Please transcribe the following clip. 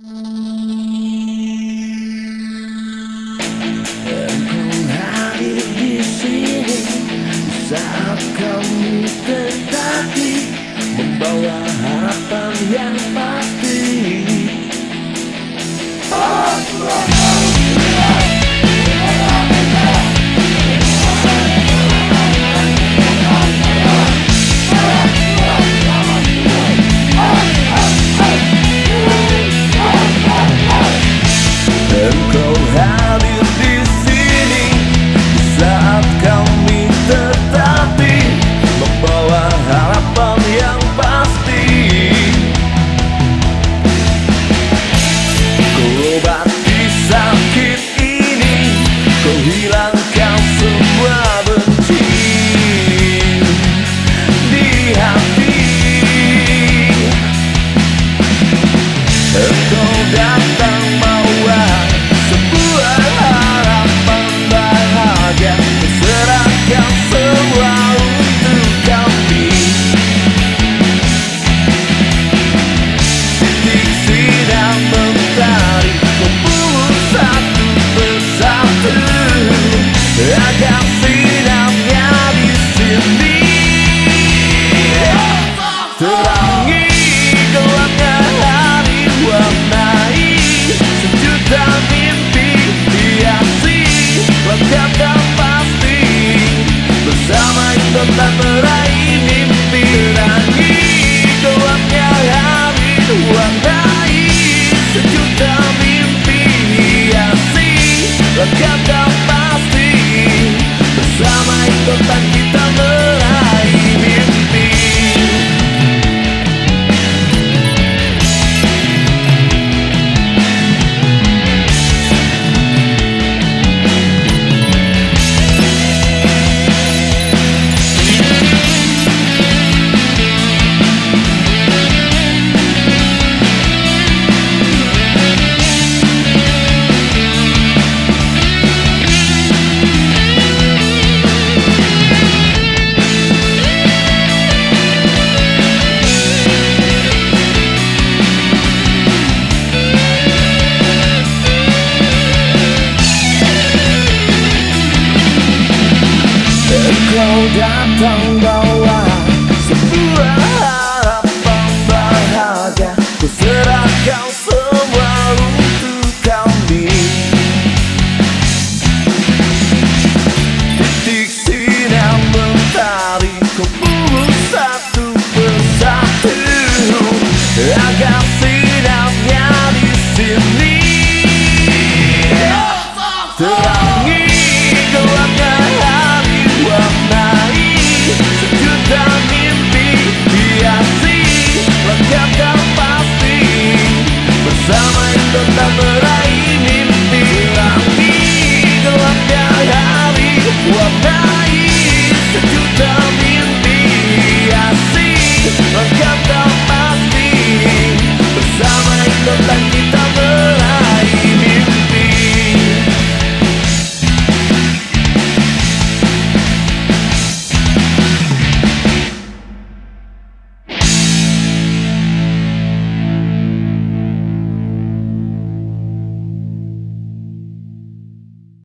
Saat kamu terjadi Have. Terangi gelapnya hari Warnai sejuta mimpi Hiasi lengkap dan pasti Bersama intan meraih mimpi Terangi gelapnya hari Warnai sejuta mimpi Hiasi lengkap dan pasti Bersama intan datang bawa sebuah harapan bahagia Ku serahkan semua untuk kami Titik sinar mentari Ku satu persatu. Agar самой, кто там рай.